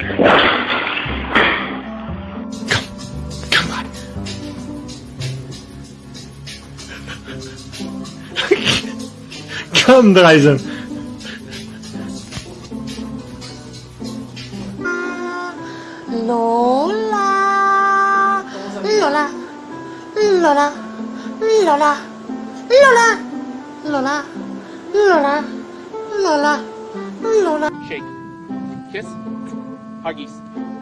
Come on. Komm, Dreisen. Lola, Lola, Lola, Lola, Lola, Lola, Lola, Lola, Lola. Shake. Kiss. Huggies.